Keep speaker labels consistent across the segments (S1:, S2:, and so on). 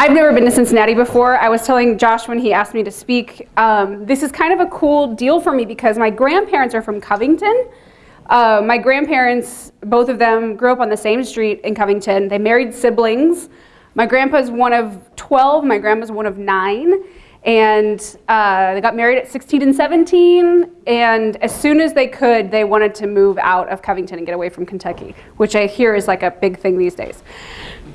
S1: I've never been to Cincinnati before. I was telling Josh when he asked me to speak, um, this is kind of a cool deal for me because my grandparents are from Covington. Uh, my grandparents, both of them, grew up on the same street in Covington. They married siblings. My grandpa's one of 12, my grandma's one of nine. And uh, they got married at 16 and 17. And as soon as they could, they wanted to move out of Covington and get away from Kentucky, which I hear is like a big thing these days.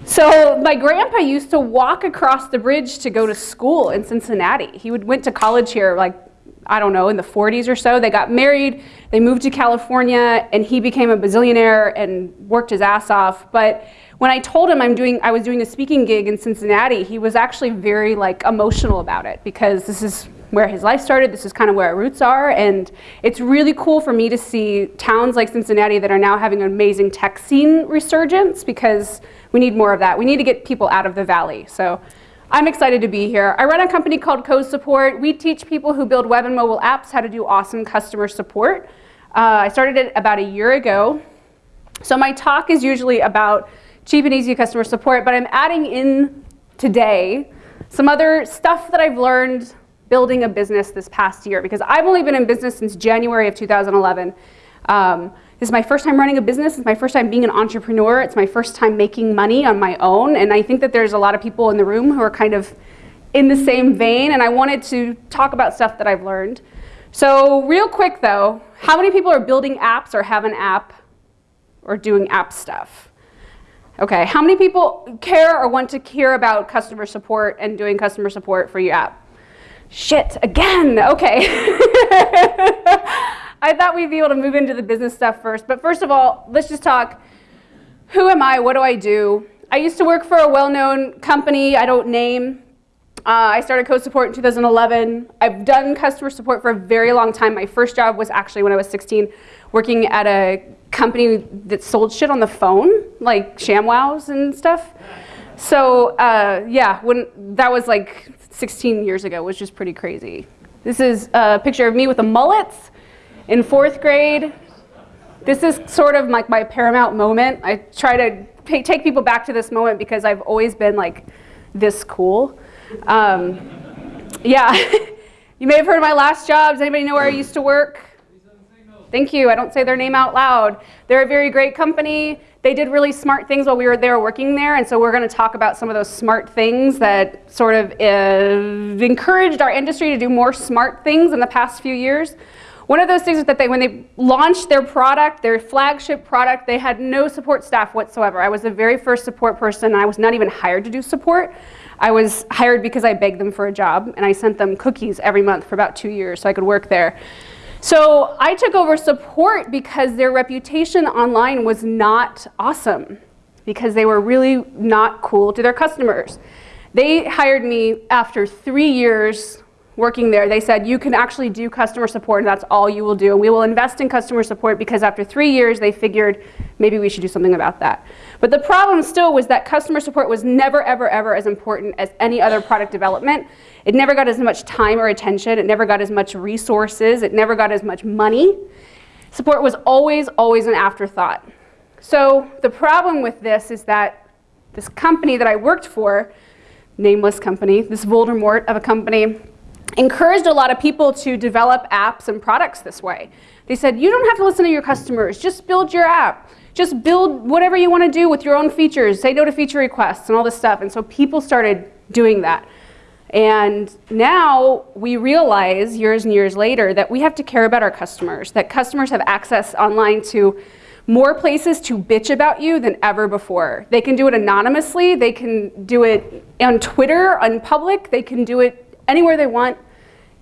S1: So my grandpa used to walk across the bridge to go to school in Cincinnati. He would, went to college here like, I don't know, in the 40s or so. They got married, they moved to California, and he became a bazillionaire and worked his ass off. But when I told him I'm doing, I was doing a speaking gig in Cincinnati, he was actually very like emotional about it because this is where his life started. This is kind of where our roots are. And it's really cool for me to see towns like Cincinnati that are now having an amazing tech scene resurgence because we need more of that. We need to get people out of the valley. So I'm excited to be here. I run a company called CoSupport. We teach people who build web and mobile apps how to do awesome customer support. Uh, I started it about a year ago. So my talk is usually about cheap and easy customer support, but I'm adding in today some other stuff that I've learned building a business this past year because I've only been in business since January of 2011. Um, this is my first time running a business. It's my first time being an entrepreneur. It's my first time making money on my own. And I think that there's a lot of people in the room who are kind of in the same vein. And I wanted to talk about stuff that I've learned. So real quick though, how many people are building apps or have an app or doing app stuff? Okay, how many people care or want to hear about customer support and doing customer support for your app? Shit, again, okay. I thought we'd be able to move into the business stuff first, but first of all, let's just talk, who am I, what do I do? I used to work for a well-known company, I don't name. Uh, I started CoSupport in 2011. I've done customer support for a very long time. My first job was actually when I was 16, working at a company that sold shit on the phone, like ShamWows and stuff. So uh, yeah, when that was like 16 years ago, which is pretty crazy. This is a picture of me with a mullet in fourth grade. This is sort of like my paramount moment. I try to take people back to this moment because I've always been like this cool. Um, yeah, you may have heard of my last jobs. Anybody know where I used to work? Thank you. I don't say their name out loud. They're a very great company. They did really smart things while we were there working there, and so we're going to talk about some of those smart things that sort of uh, encouraged our industry to do more smart things in the past few years. One of those things is that they, when they launched their product, their flagship product, they had no support staff whatsoever. I was the very first support person, and I was not even hired to do support. I was hired because I begged them for a job, and I sent them cookies every month for about two years so I could work there. So I took over support because their reputation online was not awesome because they were really not cool to their customers. They hired me after three years working there, they said you can actually do customer support and that's all you will do. And we will invest in customer support because after three years they figured maybe we should do something about that. But the problem still was that customer support was never, ever, ever as important as any other product development. It never got as much time or attention. It never got as much resources. It never got as much money. Support was always, always an afterthought. So the problem with this is that this company that I worked for, nameless company, this Voldemort of a company, encouraged a lot of people to develop apps and products this way. They said, you don't have to listen to your customers, just build your app. Just build whatever you want to do with your own features, say no to feature requests and all this stuff. And so people started doing that. And now we realize years and years later that we have to care about our customers, that customers have access online to more places to bitch about you than ever before. They can do it anonymously, they can do it on Twitter, on public, they can do it anywhere they want.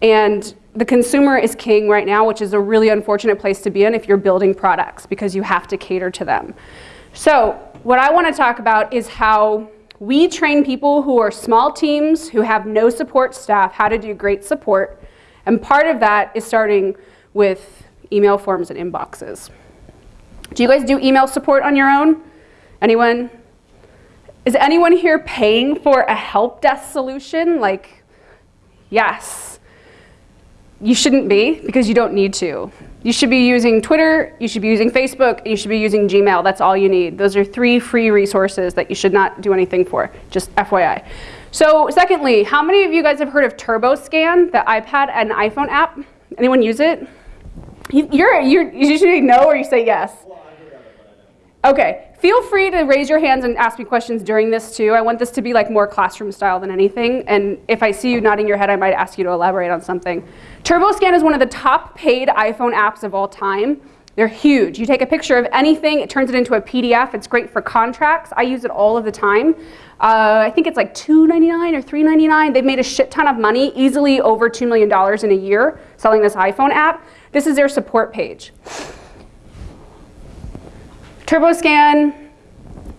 S1: And the consumer is king right now, which is a really unfortunate place to be in if you're building products because you have to cater to them. So what I want to talk about is how we train people who are small teams, who have no support staff, how to do great support. And part of that is starting with email forms and inboxes. Do you guys do email support on your own? Anyone? Is anyone here paying for a help desk solution? Like, yes. You shouldn't be because you don't need to. You should be using Twitter, you should be using Facebook, you should be using Gmail. That's all you need. Those are three free resources that you should not do anything for, just FYI. So secondly, how many of you guys have heard of TurboScan, the iPad and iPhone app? Anyone use it? You're, you're, you usually or you say yes. Okay, feel free to raise your hands and ask me questions during this too. I want this to be like more classroom style than anything. And if I see you nodding your head, I might ask you to elaborate on something. TurboScan is one of the top paid iPhone apps of all time. They're huge. You take a picture of anything, it turns it into a PDF. It's great for contracts. I use it all of the time. Uh, I think it's like $2.99 or $3.99. They've made a shit ton of money, easily over $2 million in a year selling this iPhone app. This is their support page. TurboScan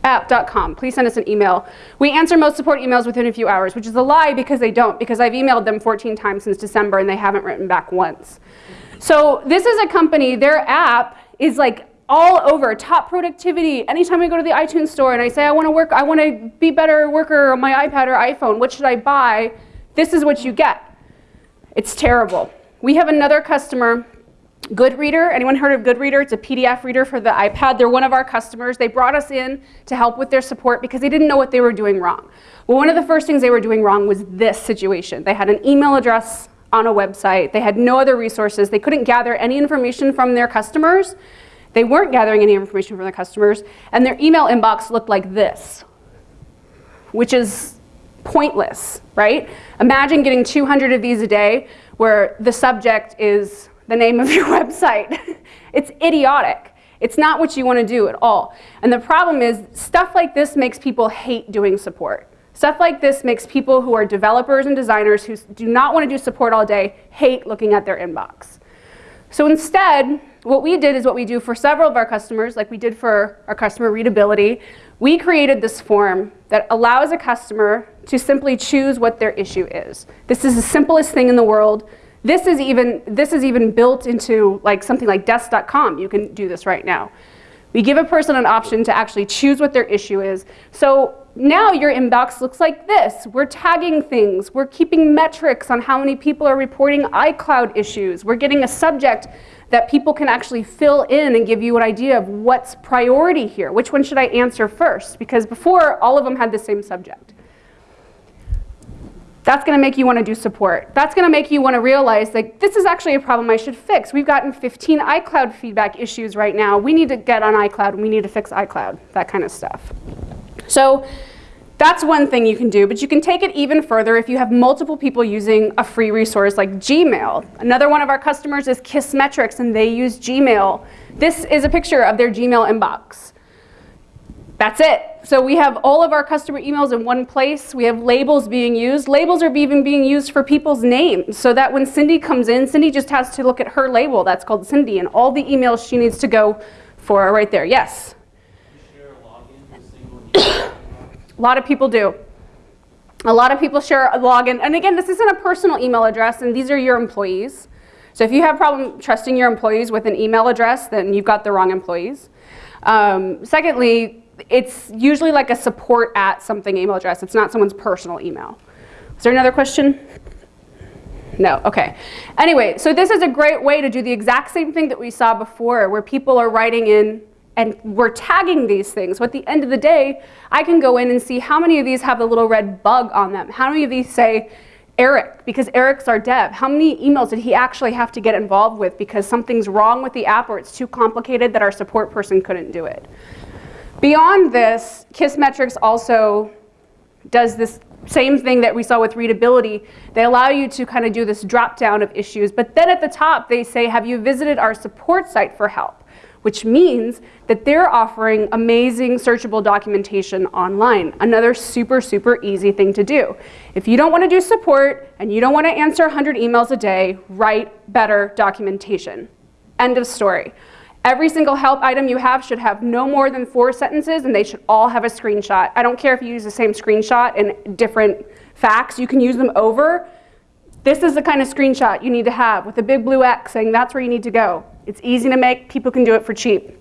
S1: app.com. Please send us an email. We answer most support emails within a few hours, which is a lie because they don't, because I've emailed them 14 times since December and they haven't written back once. So this is a company, their app is like all over top productivity. Anytime I go to the iTunes store and I say I want to work, I want to be better worker on my iPad or iPhone, what should I buy? This is what you get. It's terrible. We have another customer Goodreader, anyone heard of Goodreader? It's a PDF reader for the iPad. They're one of our customers. They brought us in to help with their support because they didn't know what they were doing wrong. Well, one of the first things they were doing wrong was this situation. They had an email address on a website. They had no other resources. They couldn't gather any information from their customers. They weren't gathering any information from their customers. And their email inbox looked like this, which is pointless, right? Imagine getting 200 of these a day where the subject is the name of your website. it's idiotic. It's not what you want to do at all. And the problem is stuff like this makes people hate doing support. Stuff like this makes people who are developers and designers who do not want to do support all day hate looking at their inbox. So instead, what we did is what we do for several of our customers, like we did for our customer readability. We created this form that allows a customer to simply choose what their issue is. This is the simplest thing in the world. This is even, this is even built into like something like desk.com. You can do this right now. We give a person an option to actually choose what their issue is. So now your inbox looks like this. We're tagging things. We're keeping metrics on how many people are reporting iCloud issues. We're getting a subject that people can actually fill in and give you an idea of what's priority here. Which one should I answer first? Because before, all of them had the same subject. That's going to make you want to do support. That's going to make you want to realize like this is actually a problem I should fix. We've gotten 15 iCloud feedback issues right now. We need to get on iCloud we need to fix iCloud, that kind of stuff. So that's one thing you can do, but you can take it even further if you have multiple people using a free resource like Gmail. Another one of our customers is Kissmetrics and they use Gmail. This is a picture of their Gmail inbox. That's it. So we have all of our customer emails in one place. We have labels being used. Labels are even being used for people's names so that when Cindy comes in, Cindy just has to look at her label. That's called Cindy and all the emails she needs to go for are right there. Yes? a lot of people do. A lot of people share a login. And again, this isn't a personal email address and these are your employees. So if you have problem trusting your employees with an email address, then you've got the wrong employees. Um, secondly, it's usually like a support at something email address. It's not someone's personal email. Is there another question? No, okay. Anyway, so this is a great way to do the exact same thing that we saw before where people are writing in and we're tagging these things. So at the end of the day, I can go in and see how many of these have the little red bug on them. How many of these say Eric, because Eric's our dev. How many emails did he actually have to get involved with because something's wrong with the app or it's too complicated that our support person couldn't do it? Beyond this, Kissmetrics also does this same thing that we saw with readability. They allow you to kind of do this drop down of issues, but then at the top they say, have you visited our support site for help? Which means that they're offering amazing searchable documentation online. Another super, super easy thing to do. If you don't want to do support and you don't want to answer 100 emails a day, write better documentation. End of story. Every single help item you have should have no more than four sentences and they should all have a screenshot. I don't care if you use the same screenshot in different facts, you can use them over. This is the kind of screenshot you need to have with a big blue X saying that's where you need to go. It's easy to make, people can do it for cheap.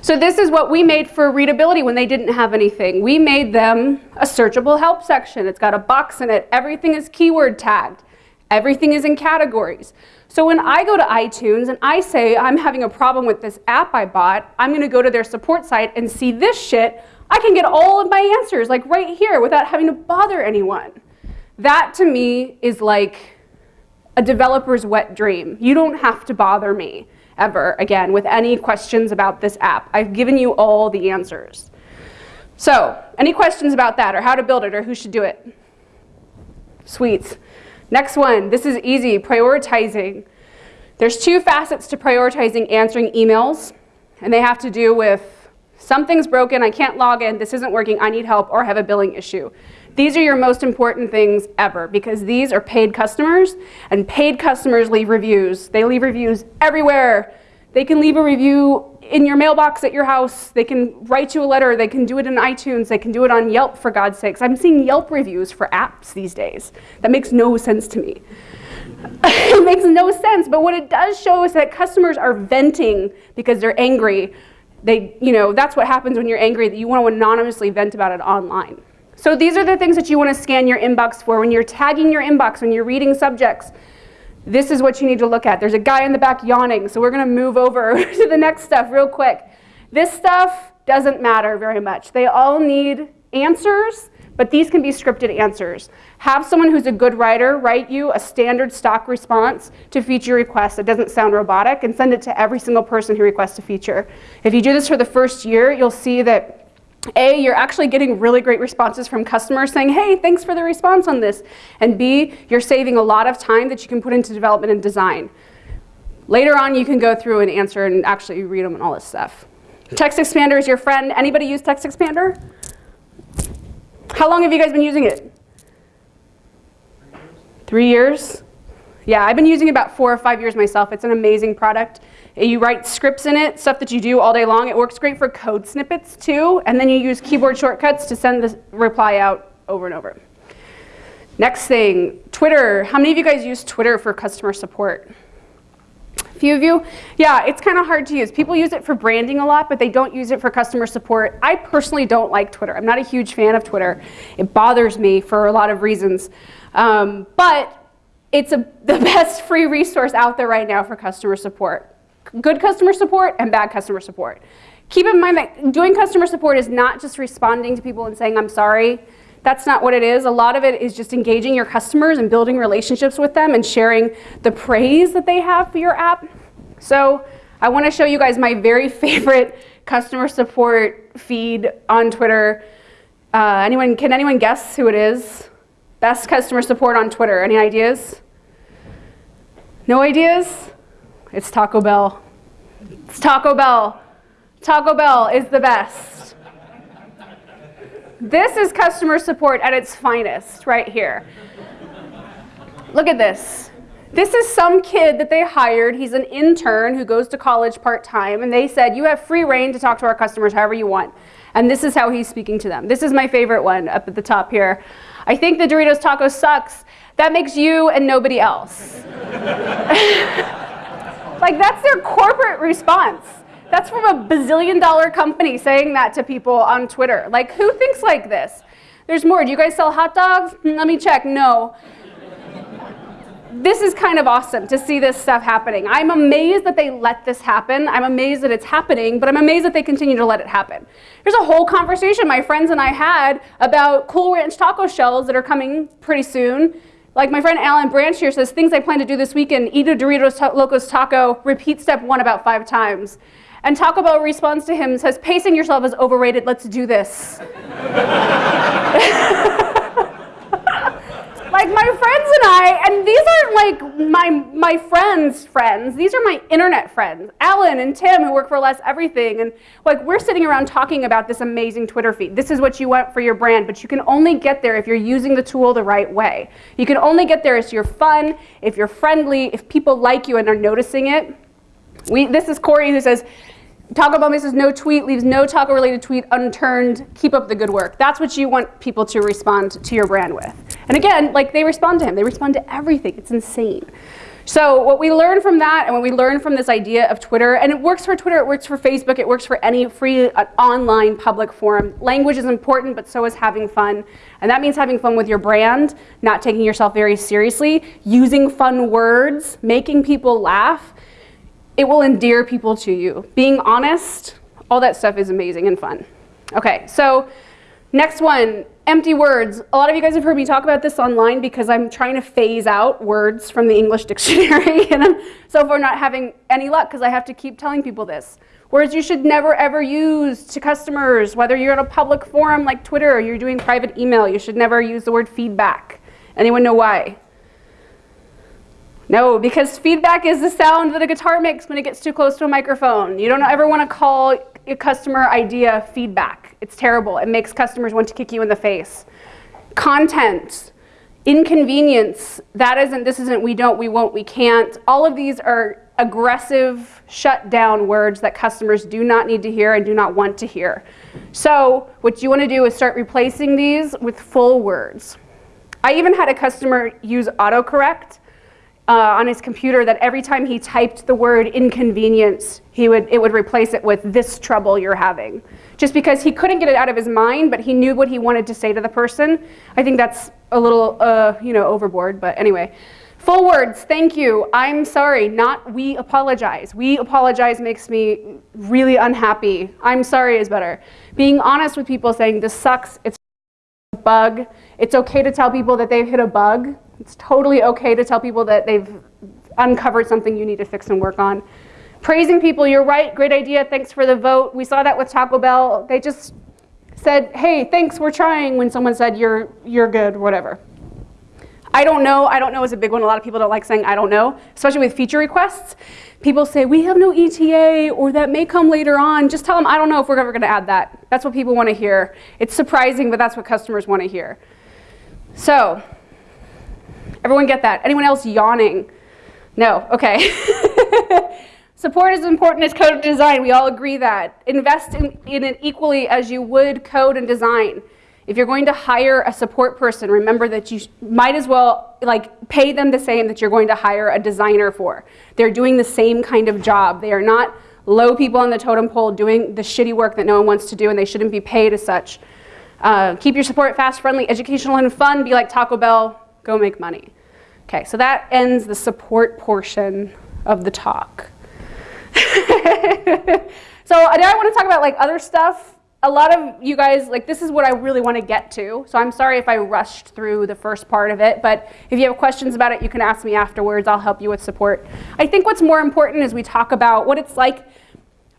S1: So this is what we made for readability when they didn't have anything. We made them a searchable help section. It's got a box in it. Everything is keyword tagged. Everything is in categories. So when I go to iTunes and I say I'm having a problem with this app I bought, I'm going to go to their support site and see this shit I can get all of my answers like right here without having to bother anyone. That to me is like a developer's wet dream. You don't have to bother me ever again with any questions about this app. I've given you all the answers. So, any questions about that or how to build it or who should do it? Sweet. Next one, this is easy, prioritizing. There's two facets to prioritizing answering emails, and they have to do with something's broken, I can't log in, this isn't working, I need help, or have a billing issue. These are your most important things ever because these are paid customers, and paid customers leave reviews. They leave reviews everywhere. They can leave a review in your mailbox at your house. They can write you a letter. They can do it in iTunes. They can do it on Yelp, for God's sakes. I'm seeing Yelp reviews for apps these days. That makes no sense to me. it makes no sense, but what it does show is that customers are venting because they're angry. They, you know, that's what happens when you're angry, that you want to anonymously vent about it online. So these are the things that you want to scan your inbox for. When you're tagging your inbox, when you're reading subjects, this is what you need to look at. There's a guy in the back yawning, so we're going to move over to the next stuff real quick. This stuff doesn't matter very much. They all need answers, but these can be scripted answers. Have someone who's a good writer write you a standard stock response to feature requests that doesn't sound robotic and send it to every single person who requests a feature. If you do this for the first year, you'll see that a, you're actually getting really great responses from customers saying, hey, thanks for the response on this. And B, you're saving a lot of time that you can put into development and design. Later on, you can go through and answer and actually read them and all this stuff. Text Expander is your friend. Anybody use Text Expander? How long have you guys been using it? Three years? Yeah, I've been using it about four or five years myself. It's an amazing product. You write scripts in it, stuff that you do all day long. It works great for code snippets too. And then you use keyboard shortcuts to send the reply out over and over. Next thing, Twitter. How many of you guys use Twitter for customer support? A few of you? Yeah, it's kind of hard to use. People use it for branding a lot, but they don't use it for customer support. I personally don't like Twitter. I'm not a huge fan of Twitter. It bothers me for a lot of reasons. Um, but it's a, the best free resource out there right now for customer support good customer support and bad customer support. Keep in mind that doing customer support is not just responding to people and saying, I'm sorry. That's not what it is. A lot of it is just engaging your customers and building relationships with them and sharing the praise that they have for your app. So I want to show you guys my very favorite customer support feed on Twitter. Uh, anyone, can anyone guess who it is? Best customer support on Twitter. Any ideas? No ideas? It's Taco Bell. It's Taco Bell. Taco Bell is the best. This is customer support at its finest right here. Look at this. This is some kid that they hired. He's an intern who goes to college part-time, and they said, you have free reign to talk to our customers however you want. And this is how he's speaking to them. This is my favorite one up at the top here. I think the Doritos taco sucks. That makes you and nobody else. Like that's their corporate response. That's from a bazillion dollar company saying that to people on Twitter. Like who thinks like this? There's more. Do you guys sell hot dogs? Hmm, let me check. No. This is kind of awesome to see this stuff happening. I'm amazed that they let this happen. I'm amazed that it's happening, but I'm amazed that they continue to let it happen. There's a whole conversation my friends and I had about Cool Ranch taco shells that are coming pretty soon like my friend Allan Branch here says, things I plan to do this weekend, eat a Doritos Locos taco, repeat step one about five times. And Taco Bell responds to him says, pacing yourself is overrated, let's do this. like my friends and I, and these aren't like my, my friends' friends, these are my internet friends. Allan and Tim who work for Less Everything, and like we're sitting around talking about this amazing Twitter feed. This is what you want for your brand, but you can only get there if you're using the tool the right way. You can only get there if you're fun, if you're friendly, if people like you and are noticing it. We, this is Corey who says, Taco Bell says no tweet, leaves no taco related tweet unturned, keep up the good work. That's what you want people to respond to your brand with. And again, like they respond to him, they respond to everything, it's insane. So what we learn from that and what we learn from this idea of Twitter, and it works for Twitter, it works for Facebook, it works for any free uh, online public forum. Language is important, but so is having fun. And that means having fun with your brand, not taking yourself very seriously, using fun words, making people laugh, it will endear people to you. Being honest, all that stuff is amazing and fun. Okay, so next one, empty words. A lot of you guys have heard me talk about this online because I'm trying to phase out words from the English dictionary and I'm so far not having any luck because I have to keep telling people this. Words you should never ever use to customers, whether you're in a public forum like Twitter or you're doing private email, you should never use the word feedback. Anyone know why? No, because feedback is the sound that a guitar makes when it gets too close to a microphone. You don't ever want to call a customer idea feedback. It's terrible. It makes customers want to kick you in the face. Content, inconvenience, that isn't, this isn't, we don't, we won't, we can't. All of these are aggressive shut down words that customers do not need to hear and do not want to hear. So what you want to do is start replacing these with full words. I even had a customer use autocorrect uh, on his computer that every time he typed the word inconvenience, he would, it would replace it with this trouble you're having. Just because he couldn't get it out of his mind, but he knew what he wanted to say to the person. I think that's a little, uh, you know, overboard, but anyway. Full words, thank you, I'm sorry, not we apologize. We apologize makes me really unhappy. I'm sorry is better. Being honest with people saying this sucks, it's a bug. It's okay to tell people that they've hit a bug it's totally okay to tell people that they've uncovered something you need to fix and work on. Praising people, you're right, great idea, thanks for the vote. We saw that with Taco Bell. They just said, hey, thanks, we're trying, when someone said, you're, you're good, whatever. I don't know, I don't know is a big one. A lot of people don't like saying I don't know, especially with feature requests. People say, we have no ETA, or that may come later on. Just tell them, I don't know if we're ever gonna add that. That's what people wanna hear. It's surprising, but that's what customers wanna hear. So, Everyone get that? Anyone else yawning? No, okay. Support is important as code design. We all agree that. Invest in, in it equally as you would code and design. If you're going to hire a support person, remember that you might as well like pay them the same that you're going to hire a designer for. They're doing the same kind of job. They are not low people on the totem pole doing the shitty work that no one wants to do and they shouldn't be paid as such. Uh, keep your support fast, friendly, educational, and fun. Be like Taco Bell. Go make money. Okay, so that ends the support portion of the talk. so now I want to talk about like other stuff. A lot of you guys, like this is what I really want to get to. So I'm sorry if I rushed through the first part of it, but if you have questions about it, you can ask me afterwards. I'll help you with support. I think what's more important is we talk about what it's like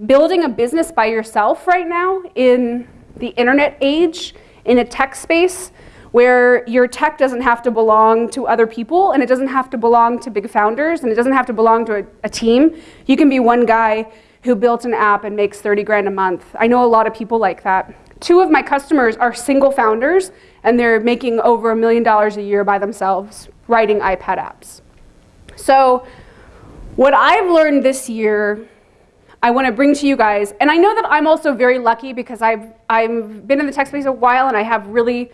S1: building a business by yourself right now in the internet age, in a tech space, where your tech doesn't have to belong to other people and it doesn't have to belong to big founders and it doesn't have to belong to a, a team. You can be one guy who built an app and makes 30 grand a month. I know a lot of people like that. Two of my customers are single founders and they're making over a million dollars a year by themselves writing iPad apps. So what I've learned this year I want to bring to you guys, and I know that I'm also very lucky because I've, I've been in the tech space a while and I have really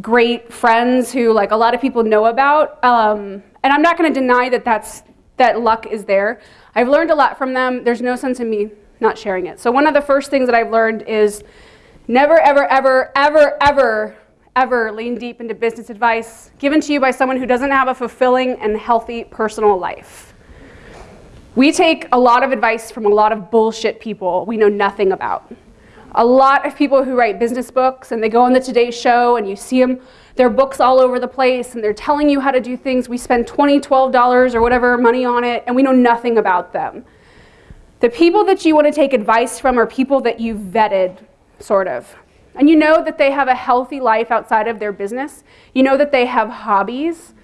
S1: great friends who like a lot of people know about. Um, and I'm not going to deny that that's, that luck is there. I've learned a lot from them. There's no sense in me not sharing it. So one of the first things that I've learned is never, ever, ever, ever, ever, ever lean deep into business advice given to you by someone who doesn't have a fulfilling and healthy personal life. We take a lot of advice from a lot of bullshit people we know nothing about a lot of people who write business books and they go on the Today Show and you see them, their books all over the place and they're telling you how to do things. We spend $20, $12 or whatever money on it and we know nothing about them. The people that you want to take advice from are people that you've vetted, sort of. And you know that they have a healthy life outside of their business. You know that they have hobbies,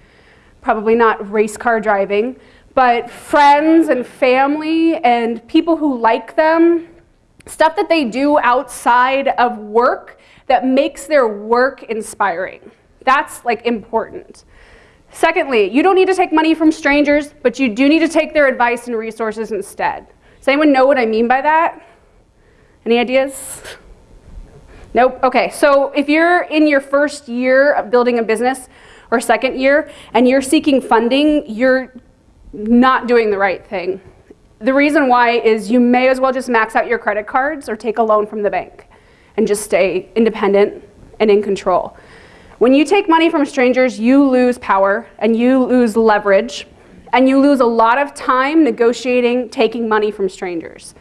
S1: probably not race car driving, but friends and family and people who like them stuff that they do outside of work that makes their work inspiring. That's like important. Secondly, you don't need to take money from strangers, but you do need to take their advice and resources instead. Does anyone know what I mean by that? Any ideas? Nope, okay, so if you're in your first year of building a business or second year and you're seeking funding, you're not doing the right thing. The reason why is you may as well just max out your credit cards or take a loan from the bank and just stay independent and in control. When you take money from strangers, you lose power and you lose leverage and you lose a lot of time negotiating taking money from strangers.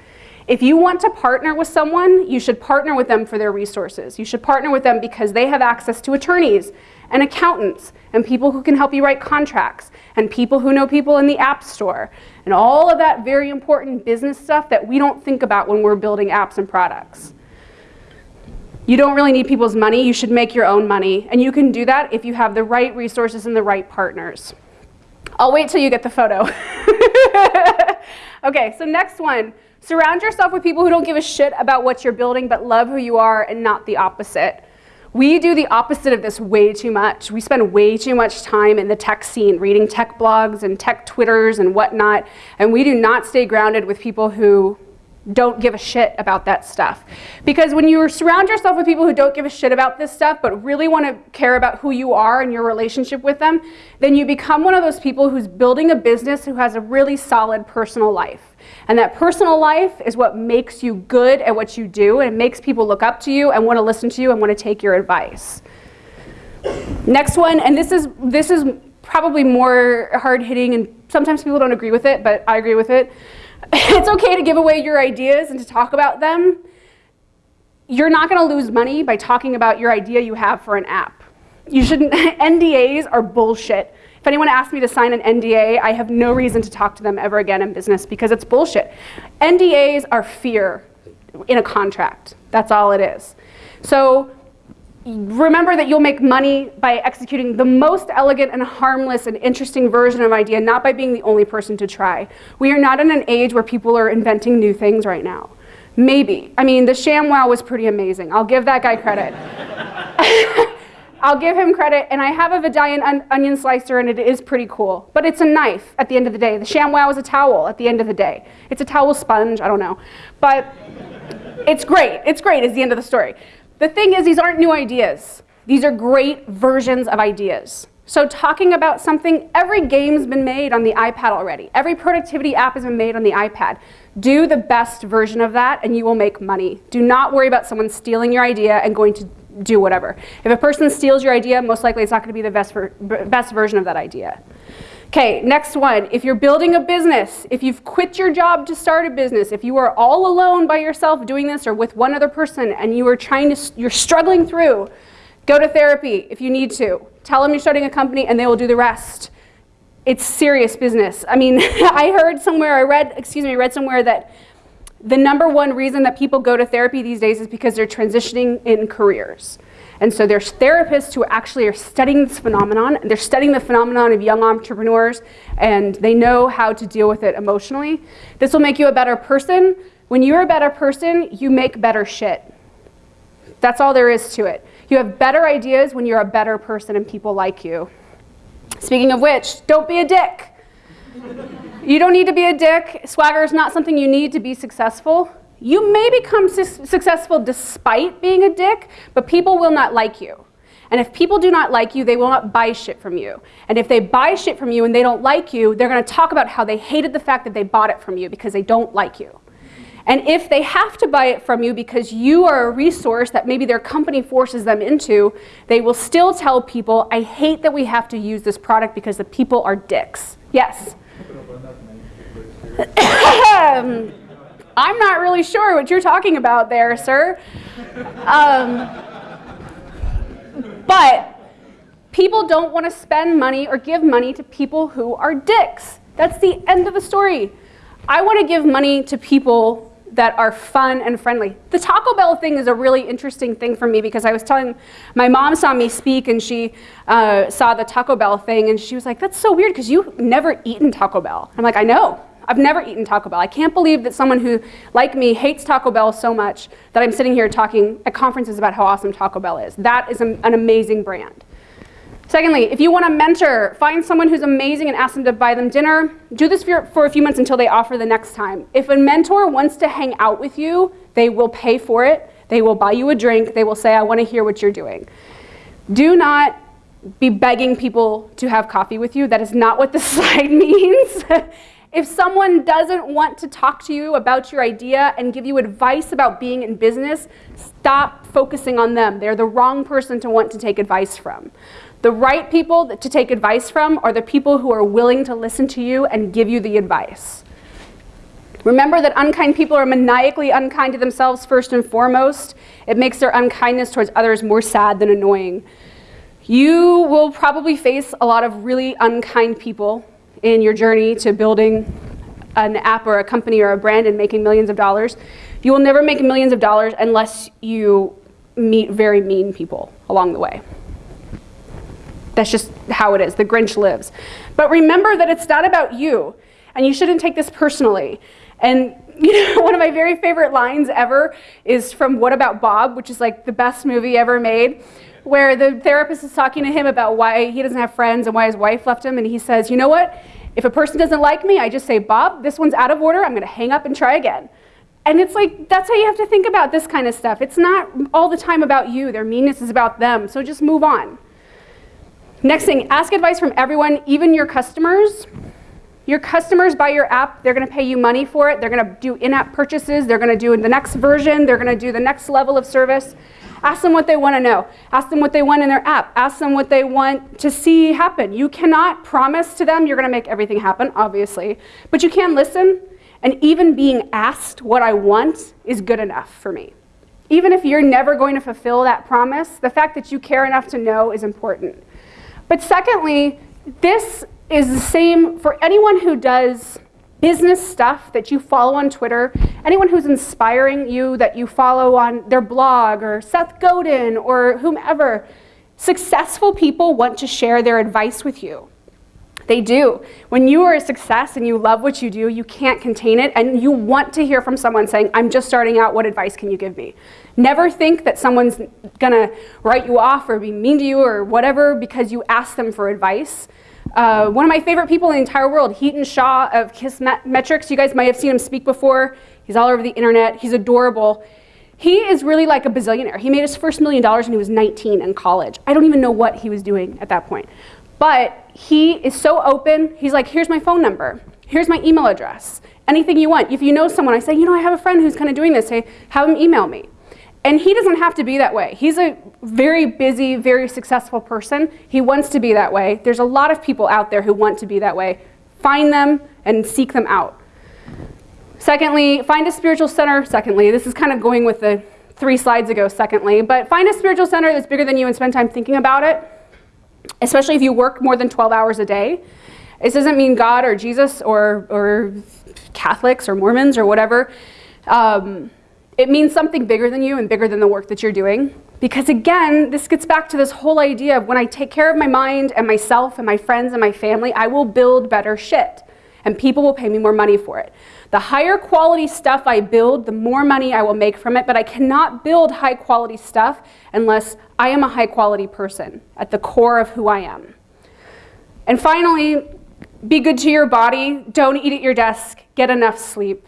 S1: If you want to partner with someone, you should partner with them for their resources. You should partner with them because they have access to attorneys and accountants and people who can help you write contracts and people who know people in the app store and all of that very important business stuff that we don't think about when we're building apps and products. You don't really need people's money, you should make your own money. And you can do that if you have the right resources and the right partners. I'll wait till you get the photo. okay, so next one. Surround yourself with people who don't give a shit about what you're building but love who you are and not the opposite. We do the opposite of this way too much. We spend way too much time in the tech scene, reading tech blogs and tech Twitters and whatnot, and we do not stay grounded with people who don't give a shit about that stuff. Because when you surround yourself with people who don't give a shit about this stuff, but really want to care about who you are and your relationship with them, then you become one of those people who's building a business who has a really solid personal life. And that personal life is what makes you good at what you do and it makes people look up to you and want to listen to you and want to take your advice. Next one, and this is, this is probably more hard hitting and sometimes people don't agree with it, but I agree with it. it's okay to give away your ideas and to talk about them. You're not going to lose money by talking about your idea you have for an app. You shouldn't, NDAs are bullshit. If anyone asks me to sign an NDA, I have no reason to talk to them ever again in business because it's bullshit. NDAs are fear in a contract. That's all it is. So remember that you'll make money by executing the most elegant and harmless and interesting version of an idea, not by being the only person to try. We are not in an age where people are inventing new things right now. Maybe. I mean, the ShamWow was pretty amazing. I'll give that guy credit. I'll give him credit, and I have a Vidalia on onion slicer, and it is pretty cool. But it's a knife at the end of the day. The ShamWow is a towel at the end of the day. It's a towel sponge, I don't know. But it's great. It's great is the end of the story. The thing is, these aren't new ideas. These are great versions of ideas. So talking about something, every game's been made on the iPad already. Every productivity app has been made on the iPad. Do the best version of that and you will make money. Do not worry about someone stealing your idea and going to do whatever. If a person steals your idea, most likely it's not going to be the best, ver best version of that idea. Okay, next one. If you're building a business, if you've quit your job to start a business, if you are all alone by yourself doing this or with one other person and you are trying to, you're struggling through, go to therapy if you need to. Tell them you're starting a company and they will do the rest. It's serious business. I mean, I heard somewhere, I read, excuse me, read somewhere that the number one reason that people go to therapy these days is because they're transitioning in careers. And so there's therapists who actually are studying this phenomenon. They're studying the phenomenon of young entrepreneurs, and they know how to deal with it emotionally. This will make you a better person. When you're a better person, you make better shit. That's all there is to it. You have better ideas when you're a better person and people like you. Speaking of which, don't be a dick. you don't need to be a dick. Swagger is not something you need to be successful. You may become su successful despite being a dick, but people will not like you. And if people do not like you, they will not buy shit from you. And if they buy shit from you and they don't like you, they're going to talk about how they hated the fact that they bought it from you because they don't like you. And if they have to buy it from you because you are a resource that maybe their company forces them into, they will still tell people, I hate that we have to use this product because the people are dicks. Yes? I'm not really sure what you're talking about there, sir. Um, but people don't want to spend money or give money to people who are dicks. That's the end of the story. I want to give money to people that are fun and friendly. The Taco Bell thing is a really interesting thing for me because I was telling, my mom saw me speak and she uh, saw the Taco Bell thing and she was like, that's so weird because you've never eaten Taco Bell. I'm like, I know. I've never eaten Taco Bell. I can't believe that someone who, like me, hates Taco Bell so much that I'm sitting here talking at conferences about how awesome Taco Bell is. That is an amazing brand. Secondly, if you want a mentor, find someone who's amazing and ask them to buy them dinner. Do this for, for a few months until they offer the next time. If a mentor wants to hang out with you, they will pay for it. They will buy you a drink. They will say, I want to hear what you're doing. Do not be begging people to have coffee with you. That is not what this slide means. If someone doesn't want to talk to you about your idea and give you advice about being in business, stop focusing on them. They're the wrong person to want to take advice from. The right people to take advice from are the people who are willing to listen to you and give you the advice. Remember that unkind people are maniacally unkind to themselves first and foremost. It makes their unkindness towards others more sad than annoying. You will probably face a lot of really unkind people in your journey to building an app or a company or a brand and making millions of dollars. You will never make millions of dollars unless you meet very mean people along the way. That's just how it is. The Grinch lives. But remember that it's not about you, and you shouldn't take this personally. And you know, one of my very favorite lines ever is from What About Bob, which is like the best movie ever made, where the therapist is talking to him about why he doesn't have friends and why his wife left him, and he says, You know what? If a person doesn't like me, I just say, Bob, this one's out of order. I'm going to hang up and try again. And it's like, that's how you have to think about this kind of stuff. It's not all the time about you. Their meanness is about them. So just move on. Next thing, ask advice from everyone, even your customers. Your customers buy your app, they're gonna pay you money for it, they're gonna do in-app purchases, they're gonna do the next version, they're gonna do the next level of service. Ask them what they wanna know. Ask them what they want in their app. Ask them what they want to see happen. You cannot promise to them you're gonna make everything happen, obviously, but you can listen, and even being asked what I want is good enough for me. Even if you're never going to fulfill that promise, the fact that you care enough to know is important. But secondly, this is the same for anyone who does business stuff that you follow on Twitter, anyone who's inspiring you that you follow on their blog or Seth Godin or whomever. Successful people want to share their advice with you. They do. When you are a success and you love what you do, you can't contain it, and you want to hear from someone saying, I'm just starting out, what advice can you give me? Never think that someone's gonna write you off or be mean to you or whatever because you ask them for advice. Uh, one of my favorite people in the entire world, Hiten Shah of Kissmetrics. You guys might have seen him speak before. He's all over the internet. He's adorable. He is really like a bazillionaire. He made his first million dollars when he was 19 in college. I don't even know what he was doing at that point. But he is so open. He's like, here's my phone number. Here's my email address. Anything you want. If you know someone, I say, you know, I have a friend who's kind of doing this. Say, have him email me. And he doesn't have to be that way. He's a very busy, very successful person. He wants to be that way. There's a lot of people out there who want to be that way. Find them and seek them out. Secondly, find a spiritual center. Secondly, this is kind of going with the three slides ago, secondly, but find a spiritual center that's bigger than you and spend time thinking about it, especially if you work more than 12 hours a day. This doesn't mean God or Jesus or, or Catholics or Mormons or whatever. Um, it means something bigger than you and bigger than the work that you're doing. Because again, this gets back to this whole idea of when I take care of my mind and myself and my friends and my family, I will build better shit. And people will pay me more money for it. The higher quality stuff I build, the more money I will make from it, but I cannot build high quality stuff unless I am a high quality person at the core of who I am. And finally, be good to your body. Don't eat at your desk. Get enough sleep.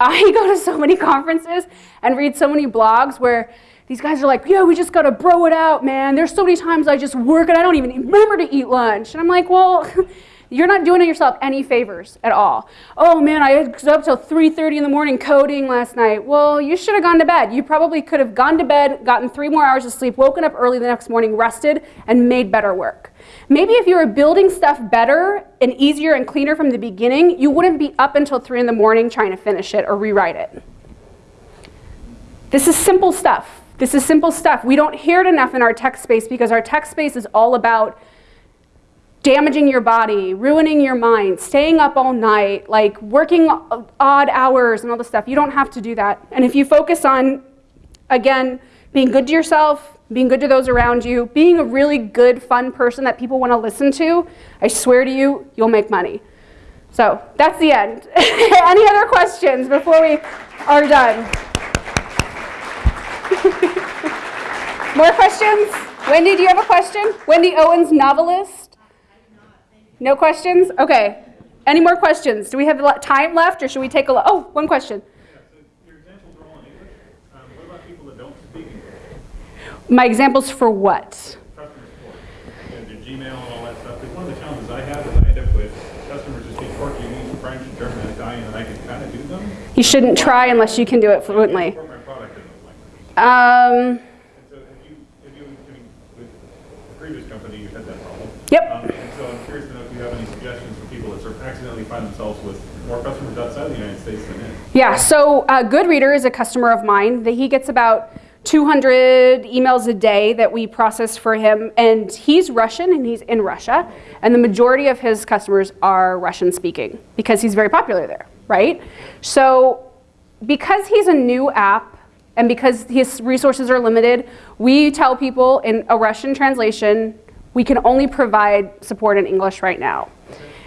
S1: I go to so many conferences and read so many blogs where these guys are like, yeah, we just gotta bro it out, man. There's so many times I just work and I don't even remember to eat lunch. And I'm like, well, you're not doing yourself any favors at all. Oh man, I was up till 3.30 in the morning coding last night. Well, you should have gone to bed. You probably could have gone to bed, gotten three more hours of sleep, woken up early the next morning, rested, and made better work. Maybe if you were building stuff better and easier and cleaner from the beginning, you wouldn't be up until three in the morning trying to finish it or rewrite it. This is simple stuff. This is simple stuff. We don't hear it enough in our tech space because our tech space is all about damaging your body, ruining your mind, staying up all night, like working odd hours and all this stuff. You don't have to do that. And if you focus on, again, being good to yourself, being good to those around you, being a really good, fun person that people want to listen to, I swear to you, you'll make money. So that's the end. Any other questions before we are done? More questions? Wendy, do you have a question? Wendy Owens, novelist. No questions? Okay. Any more questions? Do we have time left or should we take a look? Oh, one question.
S2: Um,
S1: My examples for what?
S2: Customer support. And Gmail and all that stuff. Because one of the challenges I have is I end up with customers who speak Portuguese, French, German, Italian, and I can kind of do them.
S1: You shouldn't try unless you can do it fluently.
S2: Support my product in those languages.
S1: Um,
S2: And so have you, have you, I mean, with the previous company, you had that problem.
S1: Yep.
S2: Um, And so I'm curious to know if you have any suggestions for people that or accidentally find themselves with more customers outside the United States than in.
S1: Yeah, so uh, Goodreader is a customer of mine. That He gets about 200 emails a day that we process for him, and he's Russian and he's in Russia, and the majority of his customers are Russian speaking because he's very popular there, right? So because he's a new app and because his resources are limited, we tell people in a Russian translation, we can only provide support in English right now.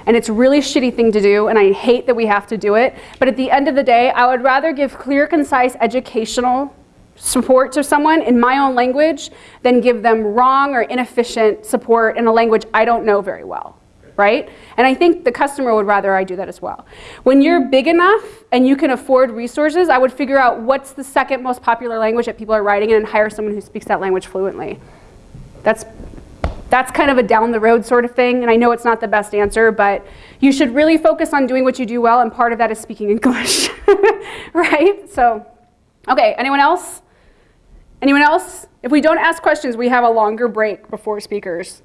S1: And it's a really shitty thing to do, and I hate that we have to do it. But at the end of the day, I would rather give clear, concise, educational support to someone in my own language than give them wrong or inefficient support in a language I don't know very well, right? And I think the customer would rather I do that as well. When you're big enough and you can afford resources, I would figure out what's the second most popular language that people are writing in and hire someone who speaks that language fluently. That's that's kind of a down the road sort of thing, and I know it's not the best answer, but you should really focus on doing what you do well, and part of that is speaking English, right? So, okay, anyone else? Anyone else? If we don't ask questions, we have a longer break before speakers.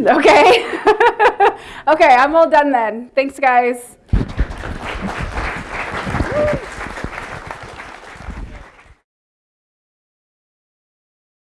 S1: Okay? okay, I'm all done then. Thanks, guys.